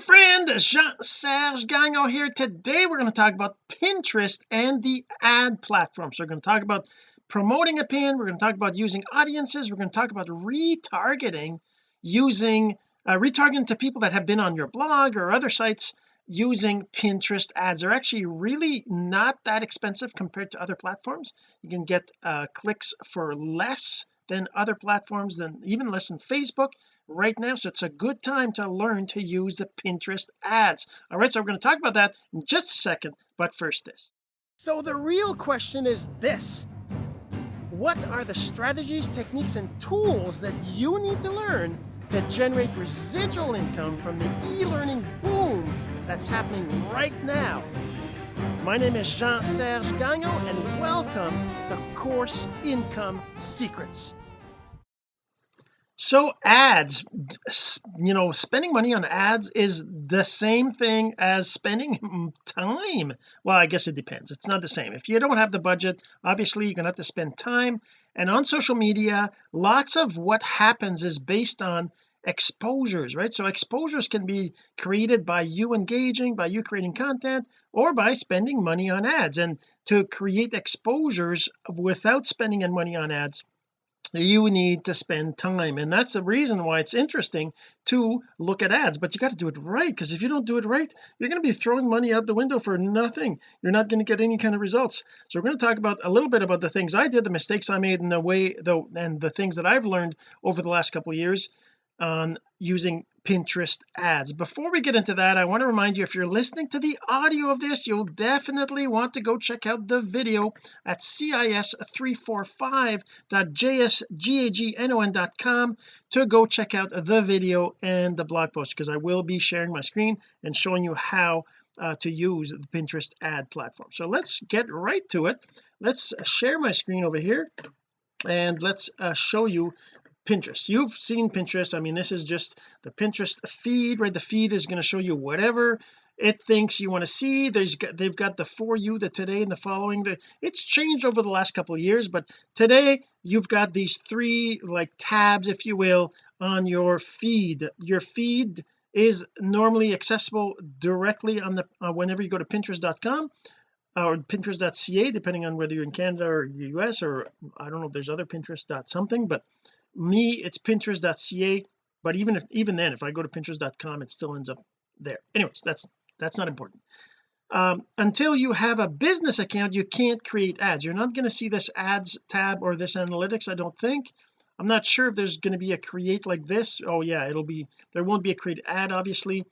friend Jean-Serge Gagnon here. Today we're going to talk about Pinterest and the ad platform. So we're going to talk about promoting a pin we're going to talk about using audiences we're going to talk about retargeting using uh, retargeting to people that have been on your blog or other sites using Pinterest ads. They're actually really not that expensive compared to other platforms. You can get uh, clicks for less than other platforms than even less than Facebook right now so it's a good time to learn to use the Pinterest ads. All right so we're going to talk about that in just a second but first this. So the real question is this. What are the strategies techniques and tools that you need to learn to generate residual income from the e-learning boom that's happening right now? My name is Jean-Serge Gagnon and welcome to Course Income Secrets so ads you know spending money on ads is the same thing as spending time. Well I guess it depends. It's not the same. If you don't have the budget obviously you're gonna have to spend time. And on social media lots of what happens is based on exposures right? So exposures can be created by you engaging by you creating content or by spending money on ads. And to create exposures without spending any money on ads you need to spend time. And that's the reason why it's interesting to look at ads but you got to do it right because if you don't do it right you're going to be throwing money out the window for nothing. You're not going to get any kind of results. So we're going to talk about a little bit about the things I did the mistakes I made and the way though and the things that I've learned over the last couple of years on using Pinterest ads. Before we get into that I want to remind you if you're listening to the audio of this you'll definitely want to go check out the video at cis345.jsgagnon.com to go check out the video and the blog post because I will be sharing my screen and showing you how uh, to use the Pinterest ad platform. So let's get right to it. Let's share my screen over here and let's uh, show you Pinterest. You've seen Pinterest. I mean this is just the Pinterest feed right? The feed is going to show you whatever it thinks you want to see. There's they've got the for you the today and the following. The it's changed over the last couple of years but today you've got these three like tabs if you will on your feed. Your feed is normally accessible directly on the uh, whenever you go to pinterest.com or pinterest.ca depending on whether you're in Canada or the US or I don't know if there's other pinterest dot something but me it's pinterest.ca but even if even then if I go to pinterest.com it still ends up there. Anyways that's that's not important. Um, until you have a business account you can't create ads. You're not going to see this ads tab or this analytics I don't think. I'm not sure if there's going to be a create like this. Oh yeah it'll be there won't be a create ad obviously.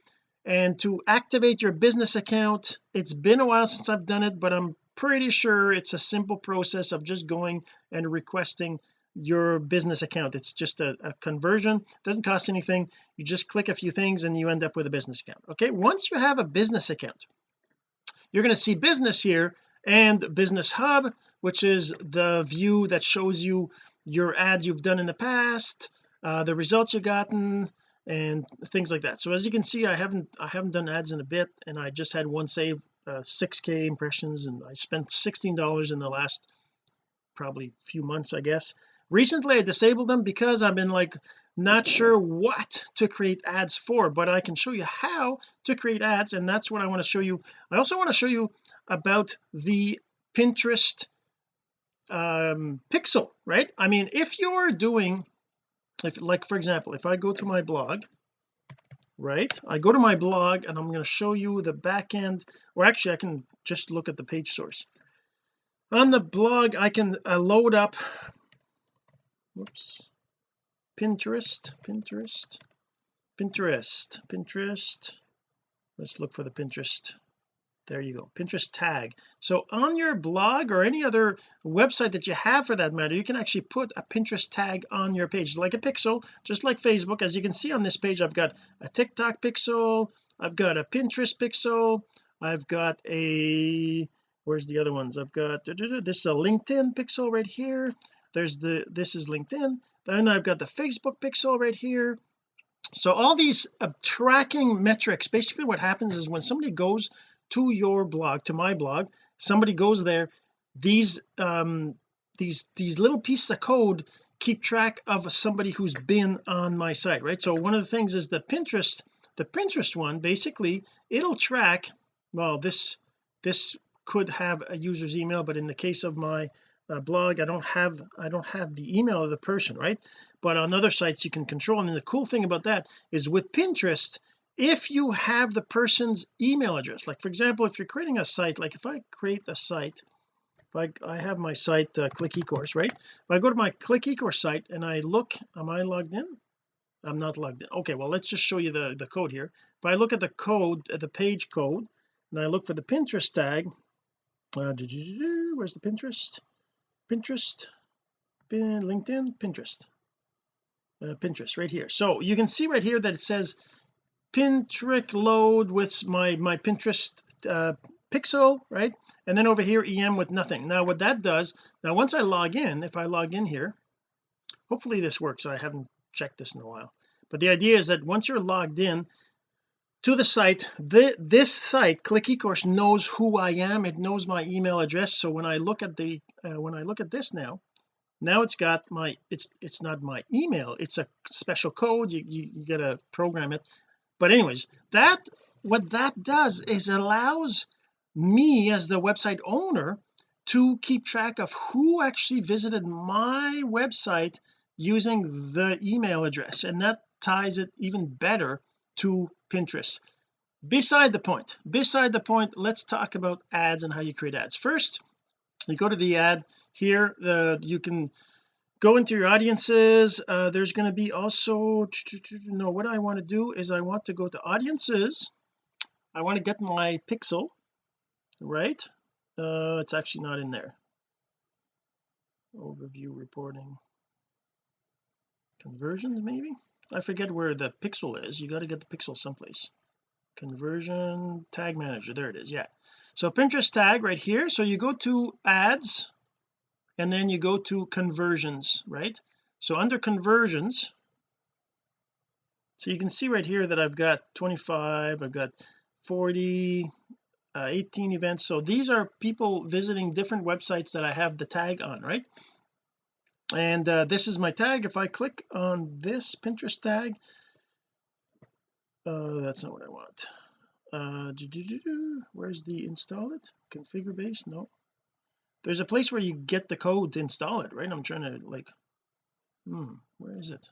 And to activate your business account it's been a while since I've done it but I'm pretty sure it's a simple process of just going and requesting your business account. It's just a, a conversion. It doesn't cost anything. You just click a few things and you end up with a business account okay? Once you have a business account you're going to see business here and business hub which is the view that shows you your ads you've done in the past uh, the results you've gotten and things like that. So as you can see I haven't I haven't done ads in a bit and I just had one save uh, 6k impressions and I spent $16 in the last probably few months I guess recently I disabled them because I've been like not sure what to create ads for but I can show you how to create ads and that's what I want to show you. I also want to show you about the Pinterest um pixel right? I mean if you're doing if like for example if I go to my blog right I go to my blog and I'm going to show you the back end or actually I can just look at the page source. On the blog I can uh, load up whoops. Pinterest Pinterest Pinterest Pinterest. Let's look for the Pinterest. There you go Pinterest tag. So on your blog or any other website that you have for that matter you can actually put a Pinterest tag on your page like a pixel just like Facebook. As you can see on this page I've got a TikTok pixel I've got a Pinterest pixel I've got a where's the other ones? I've got this is a LinkedIn pixel right here there's the this is LinkedIn then I've got the Facebook pixel right here. So all these uh, tracking metrics basically what happens is when somebody goes to your blog to my blog somebody goes there these um these these little pieces of code keep track of somebody who's been on my site right? So one of the things is the Pinterest the Pinterest one basically it'll track well this this could have a user's email but in the case of my uh, blog I don't have I don't have the email of the person right? But on other sites you can control. And the cool thing about that is with Pinterest if you have the person's email address like for example if you're creating a site like if I create a site if I, I have my site uh, click ecourse right? If I go to my click ecourse site and I look am I logged in? I'm not logged in. Okay well let's just show you the the code here. If I look at the code at the page code and I look for the Pinterest tag uh, where's the Pinterest Pinterest? LinkedIn? Pinterest. Uh, Pinterest right here. So you can see right here that it says Pinterest load with my my Pinterest uh, pixel right? And then over here em with nothing. Now what that does now once I log in if I log in here hopefully this works. I haven't checked this in a while. But the idea is that once you're logged in to the site. The, this site click ecourse knows who I am. It knows my email address. So when I look at the uh, when I look at this now now it's got my it's it's not my email. It's a special code. You, you, you gotta program it. But anyways that what that does is allows me as the website owner to keep track of who actually visited my website using the email address. And that ties it even better to Pinterest. Beside the point beside the point let's talk about ads and how you create ads. First you go to the ad here the you can go into your audiences. Uh, there's going to be also no what I want to do is I want to go to audiences. I want to get my pixel right? Uh it's actually not in there. Overview reporting. Conversions maybe I forget where the pixel is. You got to get the pixel someplace. Conversion tag manager. There it is. Yeah. So Pinterest tag right here. So you go to ads and then you go to conversions right? So under conversions so you can see right here that I've got 25 I've got 40 uh, 18 events. So these are people visiting different websites that I have the tag on right and uh, this is my tag. If I click on this Pinterest tag uh, that's not what I want. Uh, where's the install it? Configure base? No. There's a place where you get the code to install it right? I'm trying to like hmm where is it?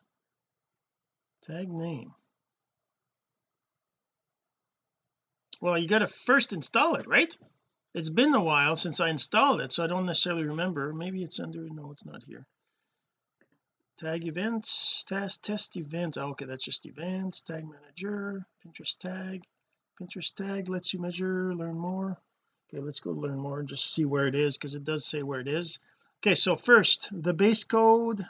Tag name. Well you got to first install it right? It's been a while since I installed it so I don't necessarily remember. Maybe it's under no it's not here tag events test test events. Oh, okay that's just events. Tag manager Pinterest tag. Pinterest tag lets you measure learn more. Okay let's go learn more and just see where it is because it does say where it is. Okay so first the base code.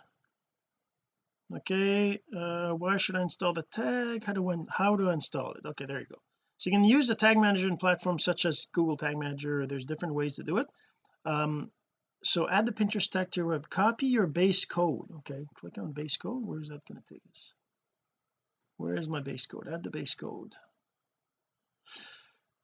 Okay uh why should I install the tag? How do I how I install it? Okay there you go. So you can use the tag manager in platforms such as Google Tag Manager. There's different ways to do it. Um so add the Pinterest tag to your web. Copy your base code okay? Click on base code. Where is that going to take us? Where is my base code? Add the base code.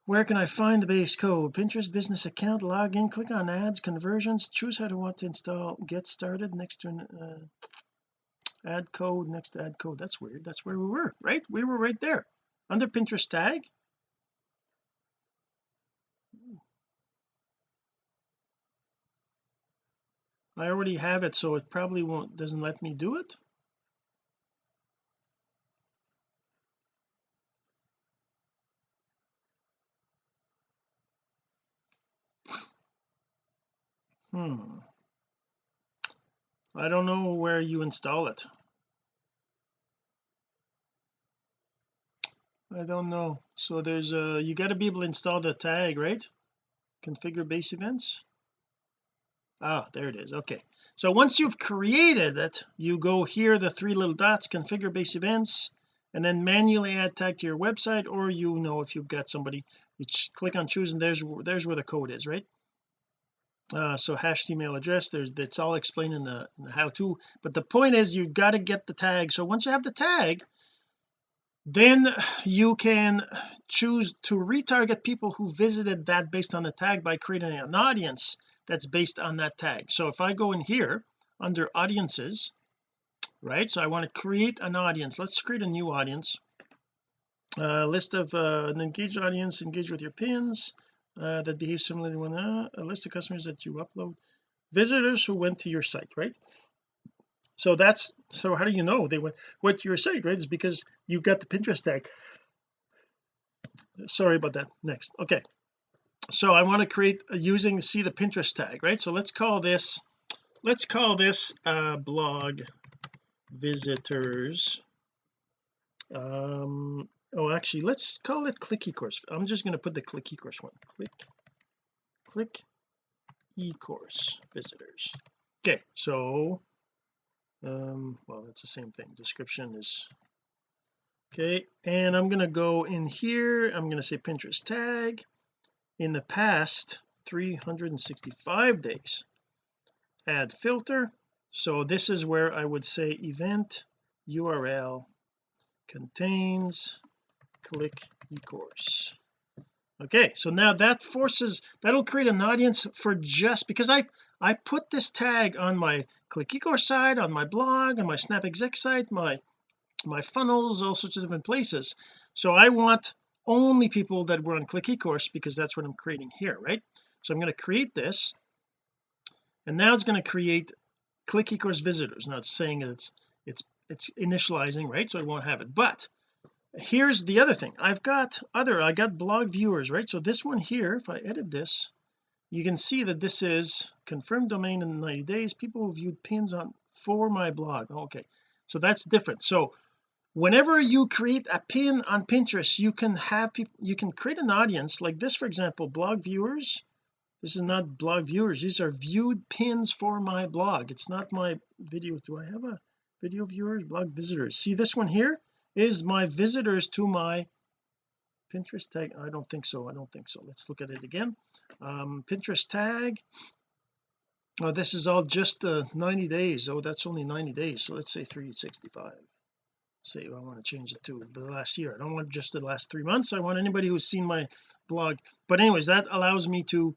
Where can I find the base code? Pinterest business account log in click on ads conversions choose how to want to install get started next to uh, add code next to add code. That's weird. That's where we were right? We were right there. Under Pinterest tag I already have it so it probably won't doesn't let me do it. Hmm. I don't know where you install it. I don't know. So there's a you got to be able to install the tag right? Configure base events ah there it is. Okay. So once you've created it you go here the three little dots configure base events and then manually add tag to your website or you know if you've got somebody you click on choose and there's there's where the code is right? Uh, so hashed email address there's it's all explained in the, in the how to but the point is you've got to get the tag. So once you have the tag then you can choose to retarget people who visited that based on the tag by creating an audience that's based on that tag. So if I go in here under audiences right so I want to create an audience. Let's create a new audience. Uh, list of uh, an engaged audience engage with your pins uh, that behave similarly when uh, a list of customers that you upload visitors who went to your site right? So that's so how do you know they went went to your site right? It's because you got the Pinterest tag. Sorry about that. Next. Okay so I want to create uh, using see the Pinterest tag right? So let's call this let's call this uh blog visitors um oh actually let's call it click ecourse. I'm just going to put the click ecourse one. Click click ecourse visitors. Okay so um well that's the same thing. Description is okay and I'm going to go in here. I'm going to say Pinterest tag in the past 365 days. Add filter. So this is where I would say event URL contains click ecourse. Okay so now that forces that'll create an audience for just because I I put this tag on my click ecourse site on my blog on my snap exec site my my funnels all sorts of different places. So I want only people that were on click ecourse because that's what I'm creating here right? So I'm going to create this and now it's going to create click ecourse visitors. Now it's saying it's it's it's initializing right? So I won't have it. But here's the other thing. I've got other I got blog viewers right? So this one here if I edit this you can see that this is confirmed domain in 90 days. People who viewed pins on for my blog. Okay. So that's different. So whenever you create a pin on Pinterest you can have people you can create an audience like this for example blog viewers. This is not blog viewers. These are viewed pins for my blog. It's not my video. Do I have a video viewers blog visitors. See this one here is my visitors to my Pinterest tag. I don't think so. I don't think so. Let's look at it again. Um Pinterest tag. Oh this is all just uh 90 days. Oh that's only 90 days. So let's say 365 say I want to change it to the last year. I don't want just the last three months. I want anybody who's seen my blog. But anyways that allows me to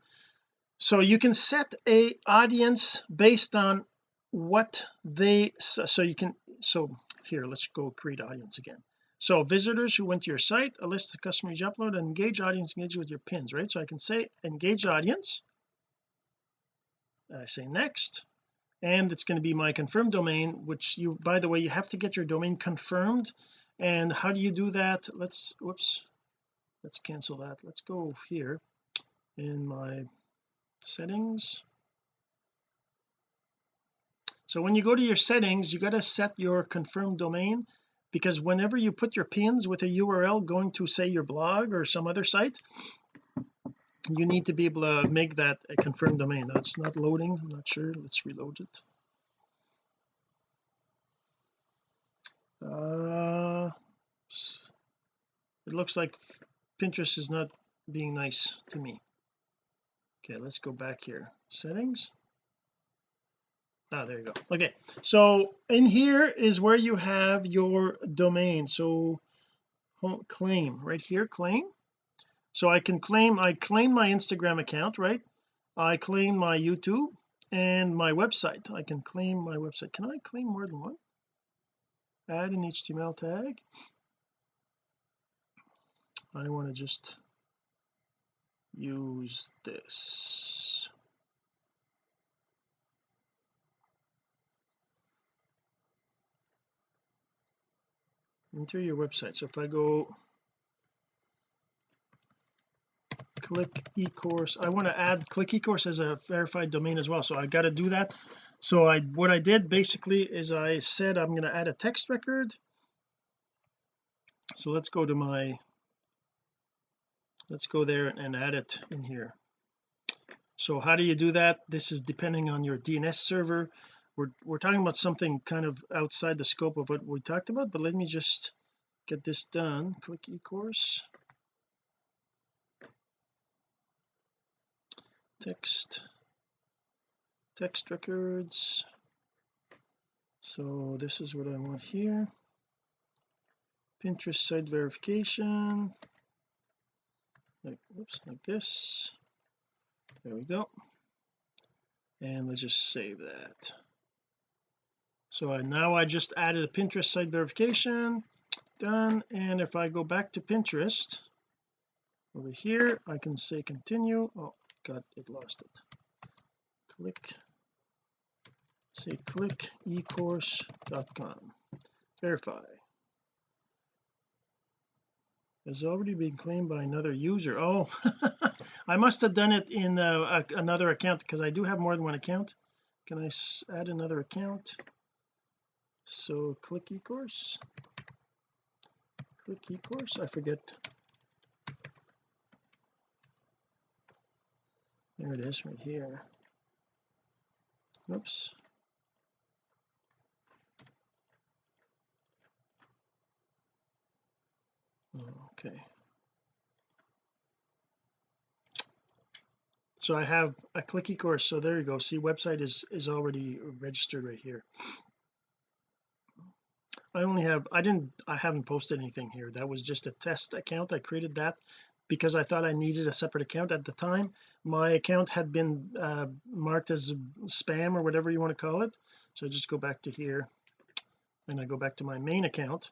so you can set a audience based on what they so you can so here let's go create audience again. So visitors who went to your site a list of customers you upload engage audience engage with your pins right? So I can say engage audience. I say next and it's going to be my confirmed domain which you by the way you have to get your domain confirmed. And how do you do that? Let's whoops let's cancel that. Let's go here in my settings. So when you go to your settings you got to set your confirmed domain because whenever you put your pins with a URL going to say your blog or some other site you need to be able to make that a confirmed domain. Now it's not loading. I'm not sure. Let's reload it. Uh it looks like Pinterest is not being nice to me. Okay let's go back here. Settings? Ah there you go. Okay so in here is where you have your domain. So claim. Right here claim so I can claim I claim my Instagram account right? I claim my YouTube and my website. I can claim my website. Can I claim more than one? Add an HTML tag? I want to just use this. Enter your website. So if I go click ecourse. I want to add click ecourse as a verified domain as well so I got to do that. So I what I did basically is I said I'm going to add a text record. So let's go to my let's go there and add it in here. So how do you do that? This is depending on your DNS server. We're, we're talking about something kind of outside the scope of what we talked about but let me just get this done. Click ecourse text text records. So this is what I want here. Pinterest site verification. Like oops like this. There we go. And let's just save that. So I, now I just added a Pinterest site verification. Done. And if I go back to Pinterest over here I can say continue. Oh god it lost it. Click. Say click ecourse.com verify. Has already been claimed by another user. Oh I must have done it in uh, a, another account because I do have more than one account. Can I add another account? So click ecourse. Click ecourse. I forget there it is right here. Oops. Okay. So I have a clicky course. So there you go. See website is is already registered right here. I only have I didn't I haven't posted anything here. That was just a test account. I created that because I thought I needed a separate account at the time. My account had been uh, marked as spam or whatever you want to call it. So I just go back to here and I go back to my main account.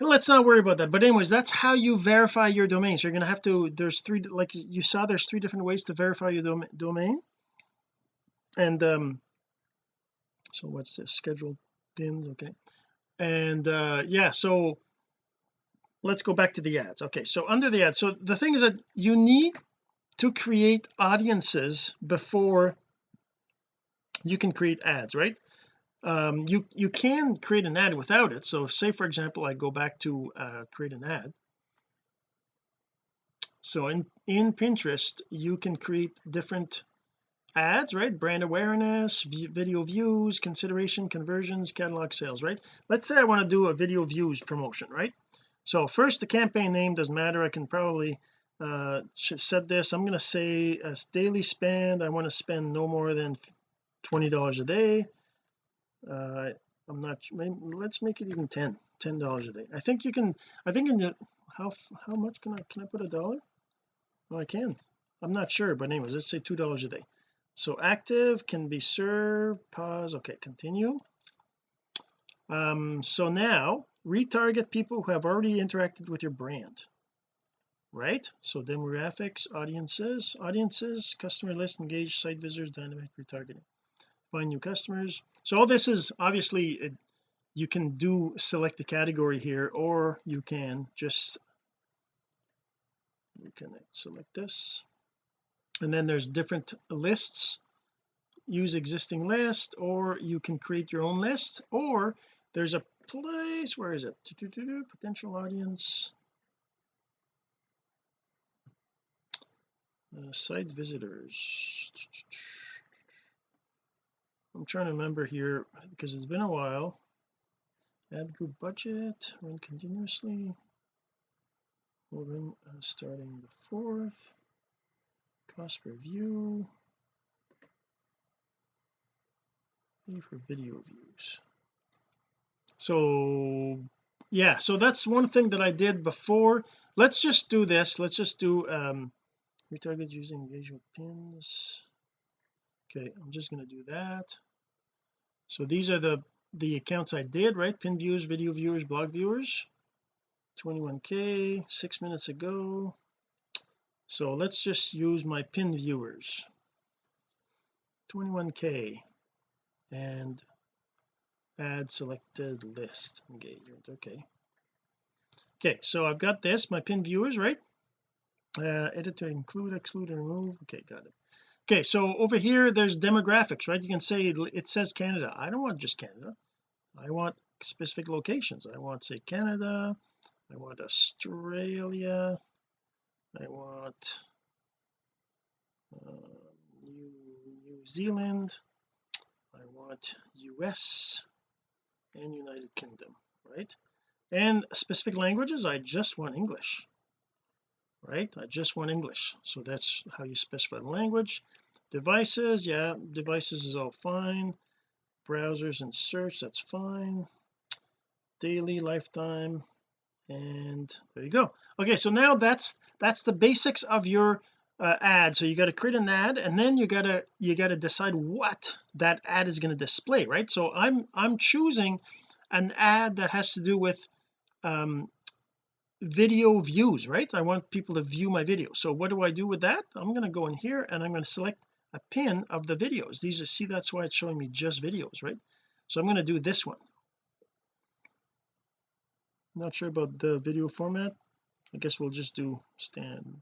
And let's not worry about that. But anyways that's how you verify your domain. So you're going to have to there's three like you saw there's three different ways to verify your dom domain. And um so what's this? Scheduled pins? Okay. And uh yeah so let's go back to the ads. Okay so under the ads so the thing is that you need to create audiences before you can create ads right? Um you you can create an ad without it. So say for example I go back to uh create an ad. So in in Pinterest you can create different ads right? Brand awareness video views consideration conversions catalog sales right? Let's say I want to do a video views promotion right so first the campaign name doesn't matter. I can probably uh set this. I'm going to say as daily spend. I want to spend no more than $20 a day. Uh I'm not maybe let's make it even 10 ten dollars a day. I think you can I think in the how how much can I can I put a dollar? Well I can. I'm not sure but anyways let's say two dollars a day. So active can be served pause okay continue. Um so now retarget people who have already interacted with your brand right? So demographics audiences audiences customer list engaged site visitors dynamic retargeting. Find new customers. So all this is obviously it, you can do select the category here or you can just you can select this. And then there's different lists. Use existing list or you can create your own list or there's a place. Where is it? Potential audience. Uh, site visitors. I'm trying to remember here because it's been a while. Ad group budget. Run continuously. We'll run uh, starting the fourth. Cost per view. For video views so yeah so that's one thing that I did before. Let's just do this. Let's just do um retarget using engagement pins. Okay I'm just going to do that. So these are the the accounts I did right? Pin viewers video viewers blog viewers. 21k six minutes ago. So let's just use my pin viewers. 21k and add selected list engagement. Okay. Okay so I've got this. My pin viewers right? Uh edit to include exclude and remove. Okay got it. Okay so over here there's demographics right? You can say it says Canada. I don't want just Canada. I want specific locations. I want say Canada. I want Australia. I want uh, New, New Zealand. I want US and United Kingdom right? And specific languages I just want English right? I just want English. So that's how you specify the language. Devices yeah devices is all fine. Browsers and search that's fine. Daily lifetime and there you go. Okay so now that's that's the basics of your uh, ad. So you got to create an ad and then you got to you got to decide what that ad is going to display right? So I'm I'm choosing an ad that has to do with um video views right? I want people to view my video. So what do I do with that? I'm going to go in here and I'm going to select a pin of the videos. These are see that's why it's showing me just videos right? So I'm going to do this one. Not sure about the video format. I guess we'll just do stand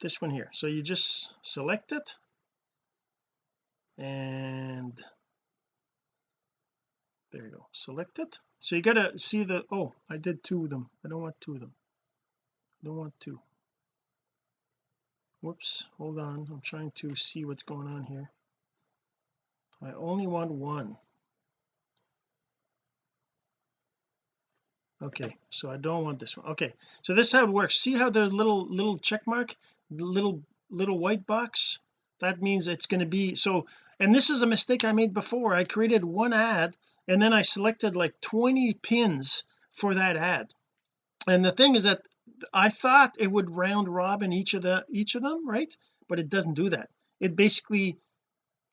this one here. So you just select it and there you go. Select it. So you gotta see the oh I did two of them. I don't want two of them. I don't want two. Whoops hold on. I'm trying to see what's going on here. I only want one. Okay so I don't want this one. Okay so this is how it works. See how the little little check mark little little white box that means it's going to be so and this is a mistake I made before. I created one ad and then I selected like 20 pins for that ad. And the thing is that I thought it would round robin each of the each of them right? But it doesn't do that. It basically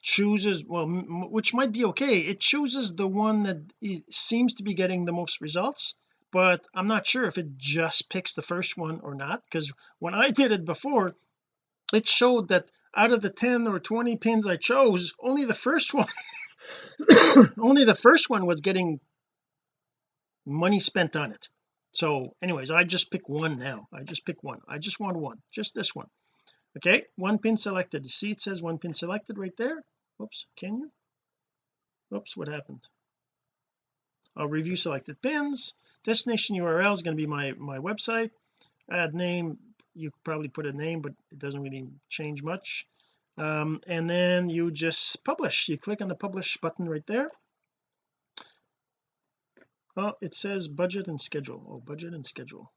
chooses well which might be okay. It chooses the one that seems to be getting the most results but I'm not sure if it just picks the first one or not because when I did it before it showed that out of the 10 or 20 pins I chose only the first one only the first one was getting money spent on it. So anyways I just pick one now. I just pick one. I just want one just this one. Okay one pin selected. See it says one pin selected right there. Oops can you? Oops what happened? I'll review selected pins destination URL is going to be my my website. Add name you probably put a name but it doesn't really change much. Um, and then you just publish. You click on the publish button right there. Oh it says budget and schedule. Oh budget and schedule.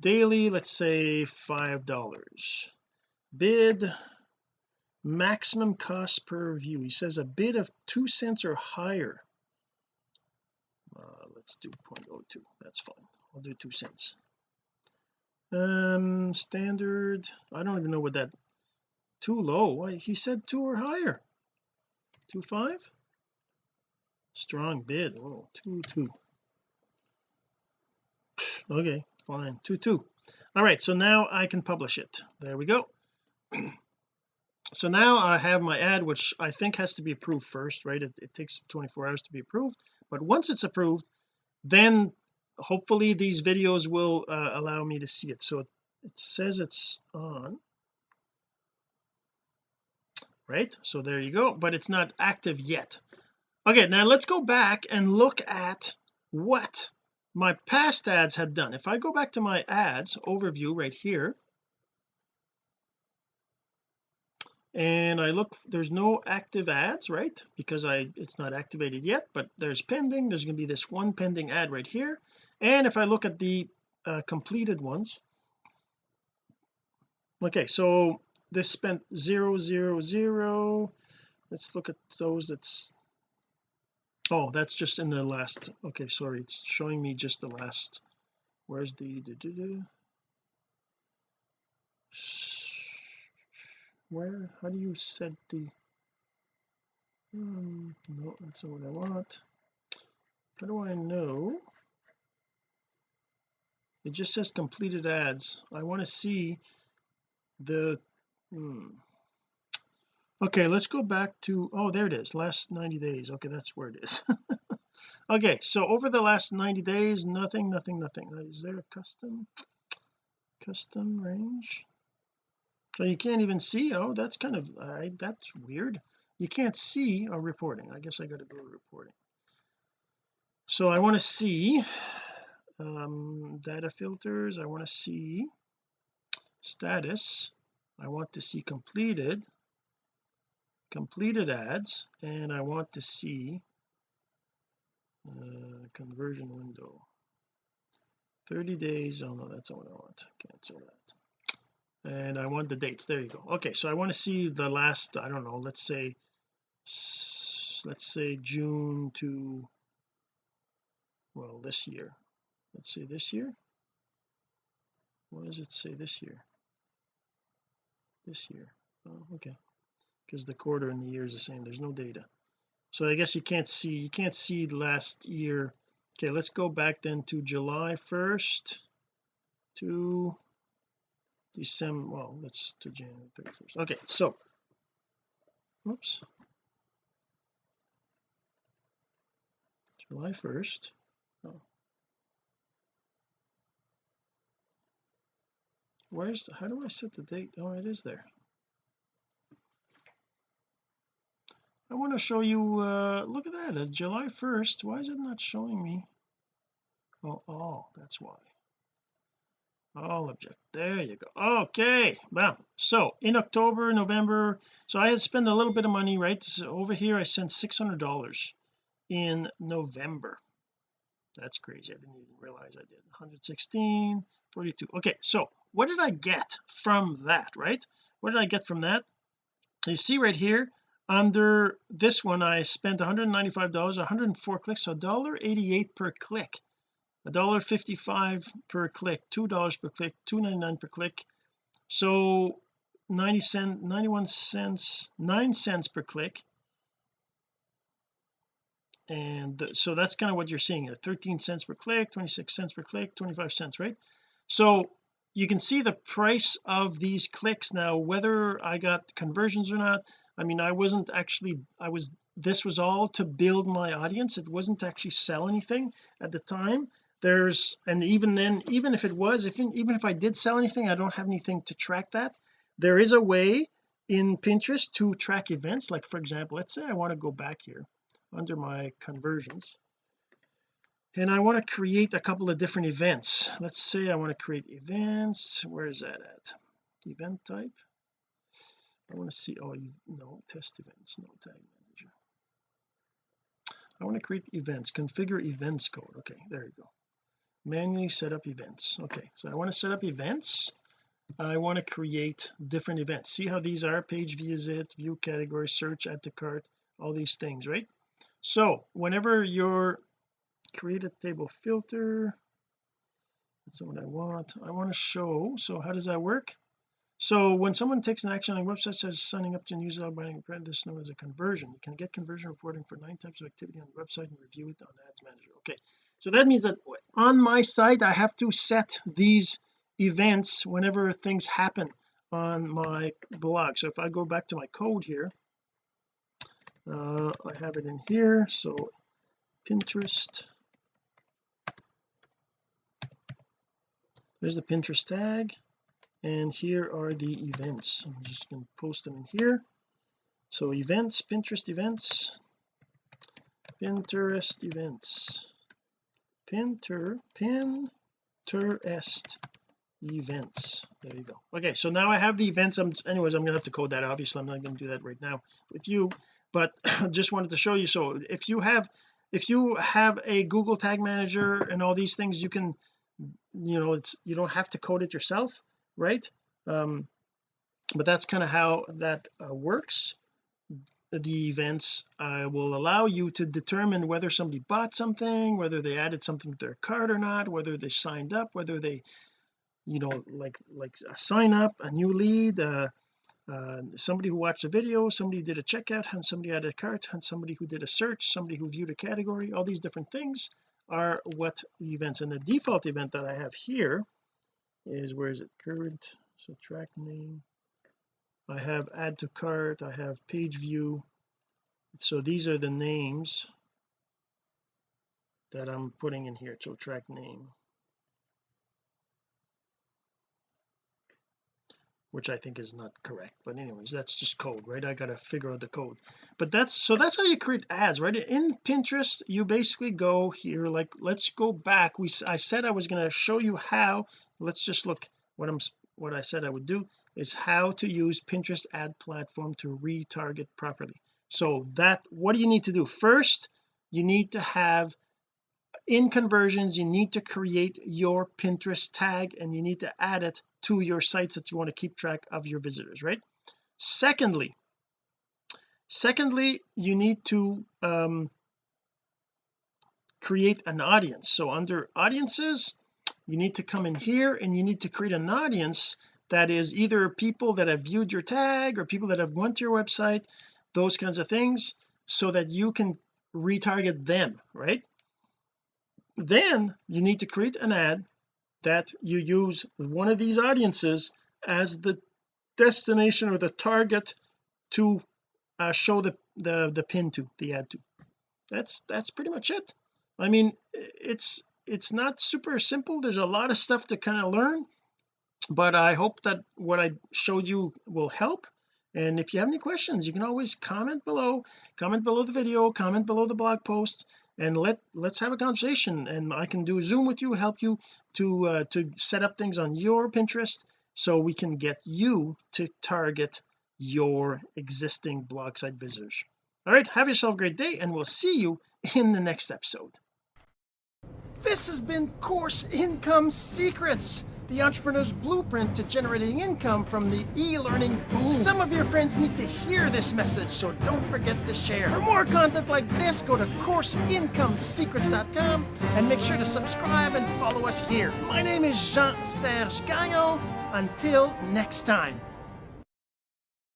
Daily let's say five dollars. Bid maximum cost per view. He says a bid of two cents or higher let's do 0.02 that's fine. I'll do two cents. Um standard I don't even know what that too low. He said two or higher. Two five? Strong bid. Oh two two. Okay fine. Two two. All right so now I can publish it. There we go. So now I have my ad which I think has to be approved first right? It, it takes 24 hours to be approved. But once it's approved then hopefully these videos will uh, allow me to see it. So it, it says it's on. Right? So there you go. But it's not active yet. Okay now let's go back and look at what my past ads had done. If I go back to my ads overview right here and I look there's no active ads right? Because I it's not activated yet but there's pending. There's going to be this one pending ad right here. And if I look at the uh, completed ones okay so this spent zero zero zero. Let's look at those that's oh that's just in the last okay sorry it's showing me just the last. Where's the where how do you set the um no that's not what I want. How do I know? It just says completed ads. I want to see the hmm. okay let's go back to oh there it is last 90 days. Okay that's where it is. Okay so over the last 90 days nothing nothing nothing. Is there a custom custom range so you can't even see oh that's kind of uh, that's weird. You can't see a reporting. I guess I got to go to reporting. So I want to see um, data filters. I want to see status. I want to see completed completed ads and I want to see uh, conversion window. 30 days oh no that's not what I want. Cancel that and I want the dates. There you go. Okay so I want to see the last I don't know let's say let's say June to well this year. Let's say this year? What does it say this year? This year. Oh okay. Because the quarter and the year is the same. There's no data. So I guess you can't see you can't see last year. Okay let's go back then to July 1st to December well let's to January 31st okay so oops. July 1st oh. where's how do I set the date? Oh it is there. I want to show you uh look at that it's July 1st why is it not showing me? Oh oh that's why all object there you go. Okay well so in October November so I had spent a little bit of money right? So over here I sent six hundred dollars in November. That's crazy. I didn't even realize I did. 116 42 okay so what did I get from that right? What did I get from that? You see right here under this one I spent 195 dollars 104 clicks so $1.88 per click $1.55 per click two dollars per click 2.99 per click. So 90 cent 91 cents 9 cents per click. And so that's kind of what you're seeing a 13 cents per click 26 cents per click 25 cents right? So you can see the price of these clicks now whether I got conversions or not. I mean I wasn't actually I was this was all to build my audience. It wasn't to actually sell anything at the time there's and even then even if it was if even if I did sell anything I don't have anything to track that. There is a way in Pinterest to track events. Like for example let's say I want to go back here under my conversions and I want to create a couple of different events. Let's say I want to create events. Where is that at? Event type? I want to see oh you no test events no tag manager. I want to create events configure events code. Okay there you go manually set up events. Okay so I want to set up events. I want to create different events. See how these are? Page visit view category search add to cart all these things right? So whenever you're create a table filter. That's what I want. I want to show so how does that work? So when someone takes an action on a website as signing up to newsletter buying a this is known as a conversion. You can get conversion reporting for nine types of activity on the website and review it on ads manager. Okay so that means that on my site I have to set these events whenever things happen on my blog. So if I go back to my code here uh, I have it in here. So Pinterest. There's the Pinterest tag and here are the events. I'm just going to post them in here. So events Pinterest events Pinterest events Pinter Pinterest events. There you go. Okay so now I have the events. I'm anyways I'm gonna have to code that obviously. I'm not to do that right now with you but I just wanted to show you. So if you have if you have a Google tag manager and all these things you can you know it's you don't have to code it yourself right? Um but that's kind of how that uh, works the events uh, will allow you to determine whether somebody bought something whether they added something to their cart or not whether they signed up whether they you know like like a sign up a new lead uh, uh, somebody who watched a video somebody did a checkout and somebody added a cart and somebody who did a search somebody who viewed a category all these different things are what the events and the default event that I have here is where is it? Current so track name I have add to cart I have page view. So these are the names that I'm putting in here so track name which I think is not correct but anyways that's just code right? I gotta figure out the code. But that's so that's how you create ads right? In Pinterest you basically go here like let's go back. We I said I was going to show you how. Let's just look what I'm what I said I would do is how to use Pinterest ad platform to retarget properly. So that what do you need to do? First you need to have in conversions you need to create your Pinterest tag and you need to add it to your sites that you want to keep track of your visitors right? Secondly secondly you need to um, create an audience. So under audiences you need to come in here and you need to create an audience that is either people that have viewed your tag or people that have went to your website those kinds of things so that you can retarget them right? Then you need to create an ad that you use one of these audiences as the destination or the target to uh, show the the the pin to the ad to. That's that's pretty much it. I mean it's it's not super simple. There's a lot of stuff to kind of learn but I hope that what I showed you will help. And if you have any questions you can always comment below comment below the video comment below the blog post and let let's have a conversation. And I can do zoom with you help you to uh, to set up things on your Pinterest so we can get you to target your existing blog site visitors. All right have yourself a great day and we'll see you in the next episode this has been course income secrets the entrepreneur's blueprint to generating income from the e-learning boom. Some of your friends need to hear this message, so don't forget to share. For more content like this, go to CourseIncomeSecrets.com and make sure to subscribe and follow us here. My name is Jean-Serge Gagnon. Until next time.